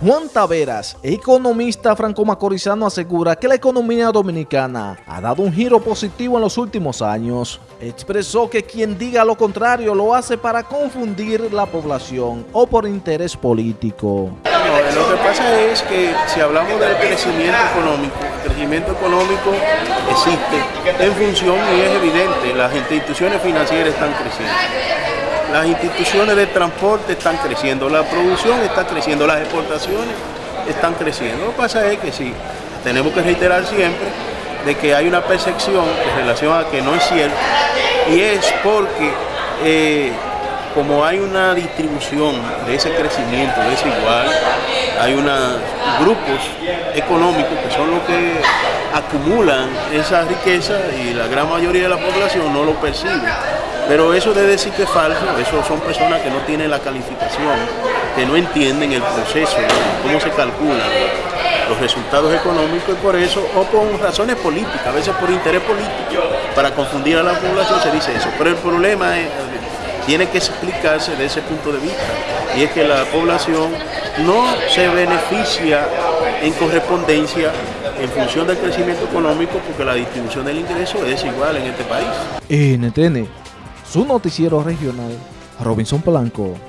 Juan Taveras, economista franco-macorizano, asegura que la economía dominicana ha dado un giro positivo en los últimos años. Expresó que quien diga lo contrario lo hace para confundir la población o por interés político. lo que pasa es que si hablamos del crecimiento económico, el crecimiento económico existe en función y es evidente, las instituciones financieras están creciendo las instituciones de transporte están creciendo, la producción está creciendo, las exportaciones están creciendo. Lo que pasa es que sí, tenemos que reiterar siempre de que hay una percepción en relación a que no es cierto y es porque eh, como hay una distribución de ese crecimiento desigual, hay unos grupos económicos que son los que acumulan esa riqueza y la gran mayoría de la población no lo percibe. Pero eso de decir que es falso, eso son personas que no tienen la calificación, que no entienden el proceso, cómo se calculan los resultados económicos y por eso, o por razones políticas, a veces por interés político, para confundir a la población se dice eso. Pero el problema tiene que explicarse de ese punto de vista, y es que la población no se beneficia en correspondencia en función del crecimiento económico porque la distribución del ingreso es igual en este país. NTN su noticiero regional, Robinson Polanco.